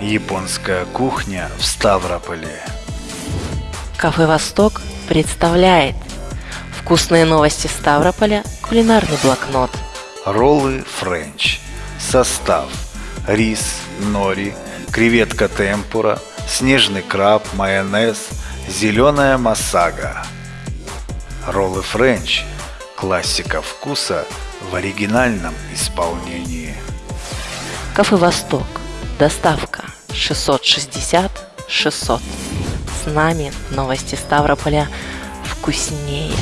Японская кухня в Ставрополе. Кафе «Восток» представляет Вкусные новости Ставрополя, кулинарный блокнот Роллы French. Состав. Рис, нори, креветка темпура, снежный краб, майонез, зеленая масага. Роллы French. Классика вкуса в оригинальном исполнении. Кафе «Восток». Доставка 660 600. С нами новости Ставрополя вкуснее.